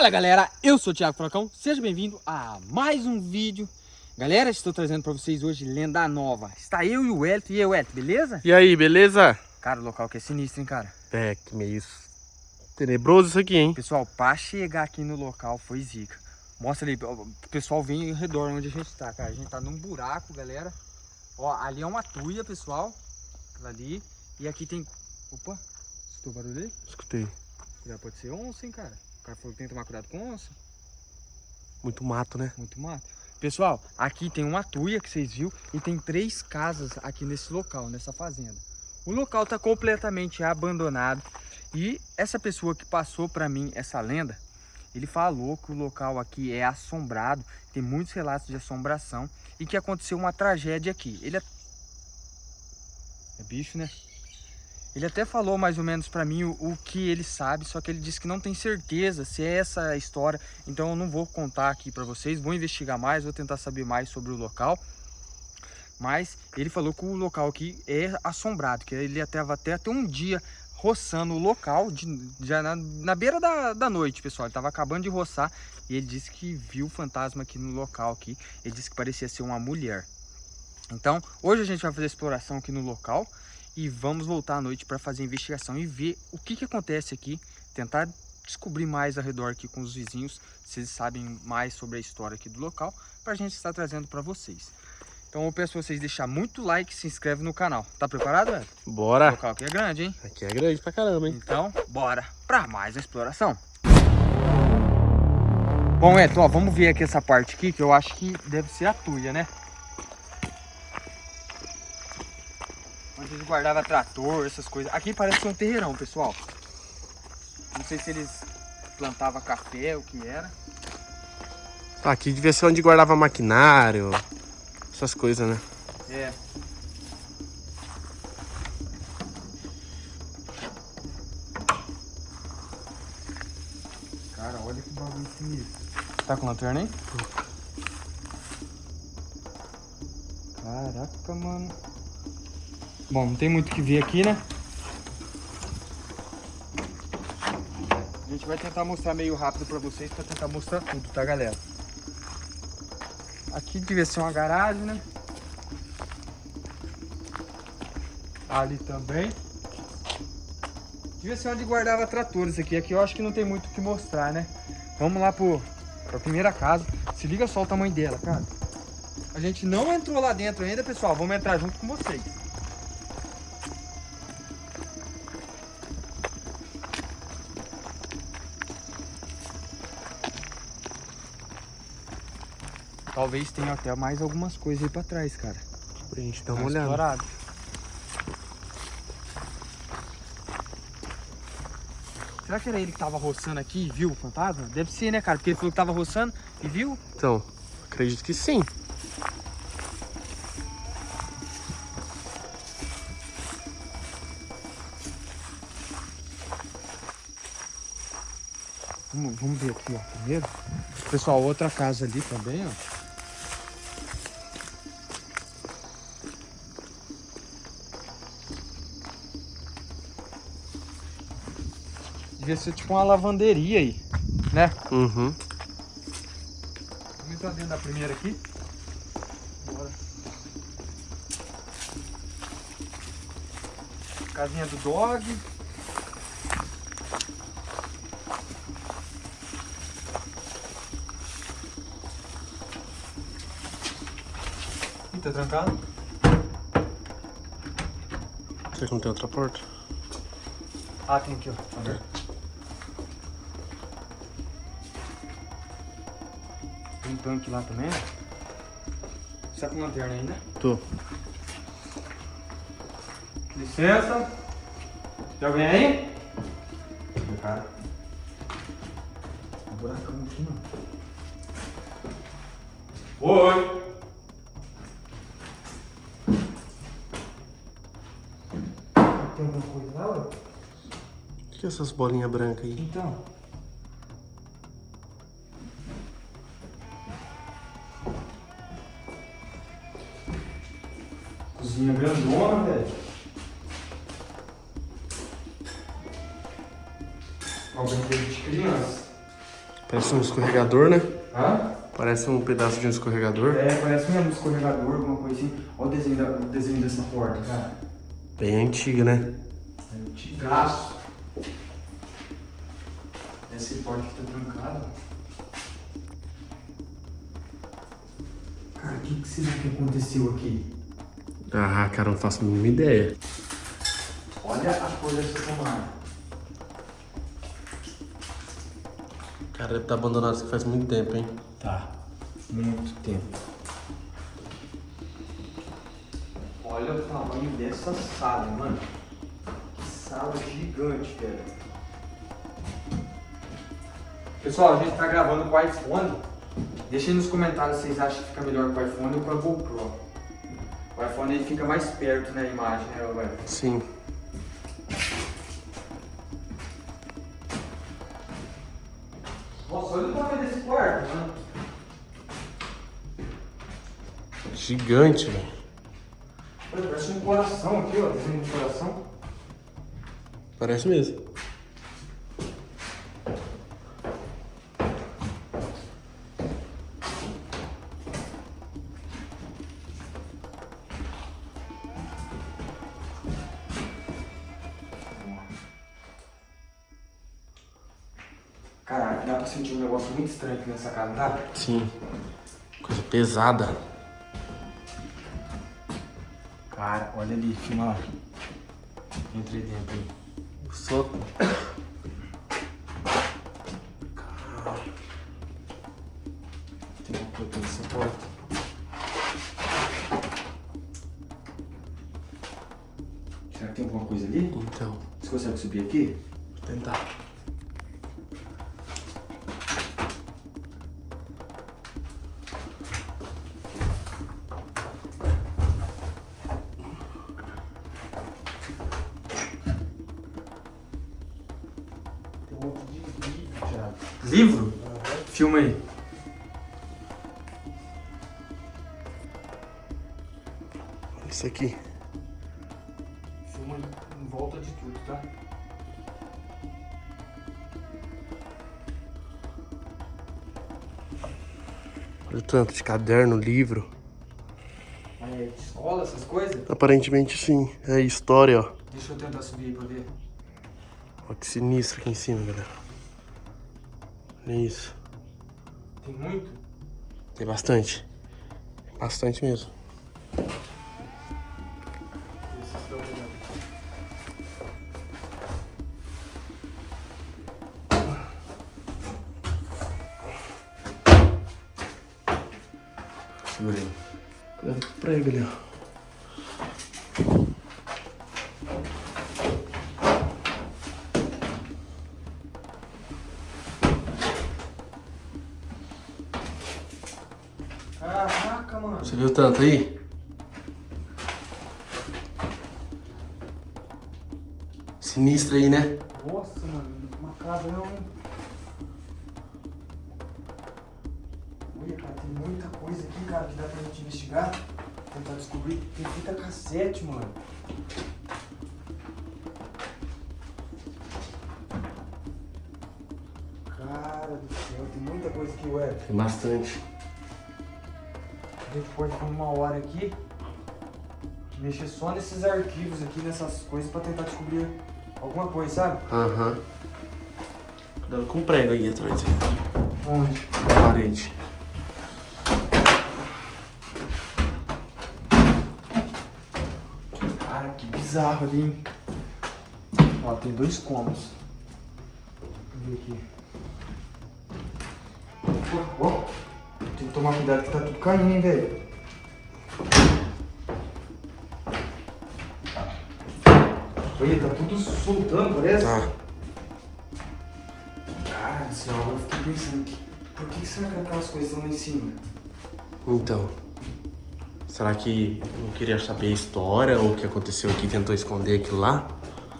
Fala galera, eu sou o Thiago Frocão, seja bem-vindo a mais um vídeo Galera, estou trazendo para vocês hoje lenda nova Está eu e o Elton, e aí Elton, beleza? E aí, beleza? Cara, o local que é sinistro, hein, cara? É, que meio tenebroso isso aqui, hein? Pessoal, para chegar aqui no local foi zica Mostra ali, o pessoal vem ao redor onde a gente tá, cara A gente tá num buraco, galera Ó, ali é uma tuia, pessoal Ali, e aqui tem... Opa, escutou o barulho aí? Escutei Já pode ser onça, hein, cara? O cara falou que tem que tomar cuidado com onça. Muito mato, né? Muito mato. Pessoal, aqui tem uma tuia que vocês viram e tem três casas aqui nesse local, nessa fazenda. O local está completamente abandonado e essa pessoa que passou para mim essa lenda, ele falou que o local aqui é assombrado, tem muitos relatos de assombração e que aconteceu uma tragédia aqui. Ele é... É bicho, né? Ele até falou mais ou menos para mim o, o, que ele sabe, só que ele disse que não tem certeza se é essa a história. Então eu não vou contar aqui para vocês, vou investigar mais, vou tentar saber mais sobre o local. Mas ele falou que o local aqui é assombrado, que ele estava até, até um dia roçando o local, de, já na, na beira da, da noite, pessoal. Ele estava acabando de roçar e ele disse que viu fantasma aqui no local aqui. Ele disse que parecia ser uma mulher. Então, hoje a gente vai fazer exploração aqui no local e vamos voltar à noite para fazer a investigação e ver o que, que acontece aqui, tentar descobrir mais ao redor aqui com os vizinhos, se eles sabem mais sobre a história aqui do local, para a gente estar trazendo para vocês. Então eu peço vocês deixar muito like e se inscreve no canal. Tá preparado, Ed? Bora! O local aqui é grande, hein? Aqui é grande pra caramba, hein? Então, bora para mais a exploração. Bom, Ed, ó, vamos ver aqui essa parte aqui, que eu acho que deve ser a tuia, né? Onde eles guardavam trator, essas coisas. Aqui parece um terreirão, pessoal. Não sei se eles plantavam café, o que era. Aqui devia ser onde guardava maquinário, essas coisas, né? É. Cara, olha que bagulho sinistro. Tá com lanterna aí? Caraca, mano. Bom, não tem muito o que ver aqui, né? A gente vai tentar mostrar meio rápido pra vocês, pra tentar mostrar tudo, tá, galera? Aqui devia ser uma garagem, né? Ali também. Devia ser onde guardava tratores aqui. Aqui eu acho que não tem muito o que mostrar, né? Vamos lá pro, pra primeira casa. Se liga só o tamanho dela, cara. A gente não entrou lá dentro ainda, pessoal. Vamos entrar junto com vocês. Talvez tenha até mais algumas coisas aí pra trás, cara. Pra gente dar uma olhada. Explorado. Será que era ele que tava roçando aqui e viu o fantasma? Deve ser, né, cara? Porque ele falou que tava roçando e viu. Então, acredito que sim. Vamos, vamos ver aqui, ó, primeiro. Pessoal, outra casa ali também, ó. Devia ser tipo uma lavanderia aí, né? Uhum. Vamos entrar dentro da primeira aqui. Bora. Casinha do dog. Ih, tá trancado? Será que não tem outra porta? Ah, tem aqui, ó. Aberto. Tem um tanque lá também, ó. Você tá com lanterna aí, né? Tô. Licença. Tem alguém aí? Cara. Um buracão aqui, mano. Oi. Tem alguma coisa lá, ó? O que é essas bolinhas brancas aí? Então. Cozinha grandona, velho. Ó, brinquedo de criança. Parece um escorregador, né? Hã? Parece um pedaço de um escorregador. É, parece mesmo um escorregador, alguma coisa assim. Olha o desenho, da- o desenho dessa porta, cara. Bem antiga, né? É antigaço. Essa porta aqui tá trancada. Cara, o que, que será que aconteceu aqui? Ah, cara, não faço a mínima ideia. Olha a cor dessa tomada. Cara, deve estar abandonado isso aqui faz muito tempo, hein? Tá. Muito tempo. Olha o tamanho dessa sala, mano. Que sala gigante, velho. Pessoal, a gente tá gravando com o iPhone. Deixa aí nos comentários se vocês acham que fica melhor com o iPhone ou com a GoPro. O iPhone ele fica mais perto na imagem, né, velho? Sim. Nossa, olha o tamanho desse quarto, mano. Gigante, velho. Parece um coração aqui, ó. Desenho de coração. Parece mesmo. Estranho aqui nessa casa, tá? Sim. Coisa pesada. Cara, olha ali, filma lá. Entrei dentro aí. O sótão. Tem uma coisa nessa porta. Será que tem alguma coisa ali? Então, Você consegue subir aqui? vou tentar. Livro? Filma aí. Olha isso aqui. Filma em volta de tudo, tá? Olha o tanto de caderno, livro. É, de escola, essas coisas? Aparentemente sim. É história, ó. Deixa eu tentar subir aí pra ver. Ó que sinistro aqui em cima, galera. Olha isso. Tem muito? Tem bastante. Bastante mesmo. Viu tanto aí? Sinistro aí, né? Nossa, mano. Uma casa não. Olha, cara, tem muita coisa aqui, cara, que dá pra gente investigar. Tentar descobrir. Tem fita cassete, mano. Cara do céu, tem muita coisa aqui, ué. Tem bastante. A gente pode por uma hora aqui mexer só nesses arquivos aqui, nessas coisas, pra tentar descobrir alguma coisa, sabe? Aham. Cuidado com o prego aí atrás. Onde? Na parede. Cara, que bizarro ali, hein? Ó, tem dois cômodos. Eu ver aqui. Ó, ó. Tomar cuidado que tá tudo caindo, hein, velho. Olha, tá tudo soltando, parece. Tá. Cara do céu, agora eu fiquei pensando que... Por que, que será que aquelas coisas estão lá em cima? Então. Será que não queria saber a história ou o que aconteceu aqui tentou esconder aquilo lá?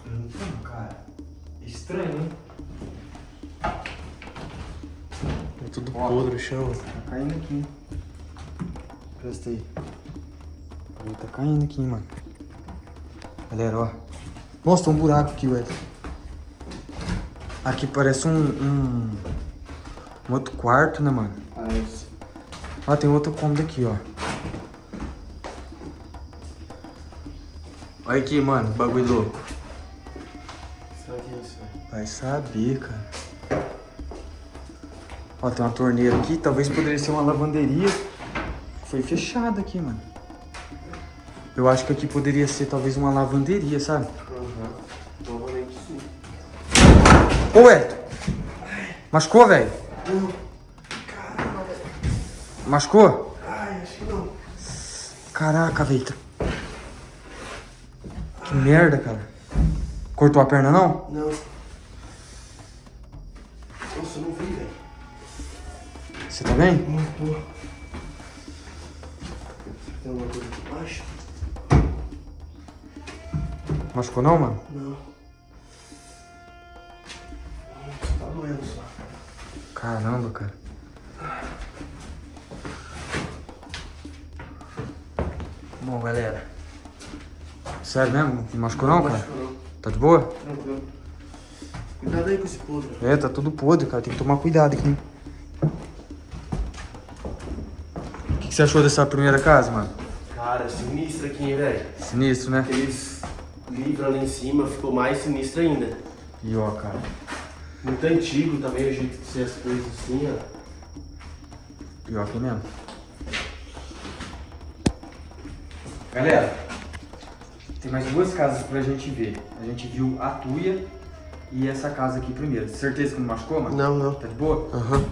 Então, cara, é estranho, hein? Tudo Ó. podre o chão. Tá caindo aqui, hein? Presta aí. Olha, Tá caindo aqui, mano. Galera, ó. Nossa, tem um buraco aqui, ué. Aqui parece um, um, Um outro quarto, né, mano? Parece. Ó, tem outro cômodo aqui, ó. Olha aqui, mano, bagulho louco. Será que é isso, velho? Vai saber, cara. Ó, tem uma torneira aqui. Talvez poderia ser uma lavanderia. Foi fechada aqui, mano. Eu acho que aqui poderia ser talvez uma lavanderia, sabe? Aham. Provavelmente sim. Ô. Machucou, velho? Não. Caramba, velho. Machucou? Ai, acho que não. Caraca, velho. Que merda, cara. Cortou a perna, não? Não. Você tá bem? Não tô. Tem alguma coisa aqui embaixo? Machucou não, mano? Não. Tá doendo só. Caramba, cara. Bom, galera. Sério mesmo? Não machucou não, cara? Machucou não. Tá de boa? Tranquilo. Cuidado aí com esse podre. É, tá tudo podre, cara. Tem que tomar cuidado aqui. O que, que você achou dessa primeira casa, mano? Cara, sinistro aqui, hein, velho. Sinistro, né? Aqueles livros ali em cima ficou mais sinistro ainda. E ó, cara. Muito antigo também o jeito de ser as coisas assim, ó. Pior que mesmo. Galera, tem mais duas casas pra gente ver. A gente viu a Tuia e essa casa aqui primeiro. Certeza que não machucou, mano? Não, não. Tá de boa? Aham.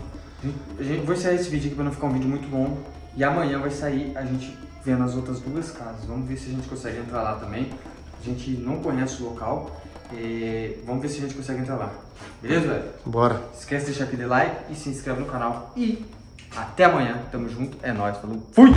A gente vai sair esse vídeo aqui pra não ficar um vídeo muito longo. E amanhã vai sair a gente vendo as outras duas casas. Vamos ver se a gente consegue entrar lá também. A gente não conhece o local. É, Vamos ver se a gente consegue entrar lá. Beleza, velho? Bora. Esquece de deixar aquele like e se inscreve no canal. E até amanhã. Tamo junto. É nóis. Falou. Fui!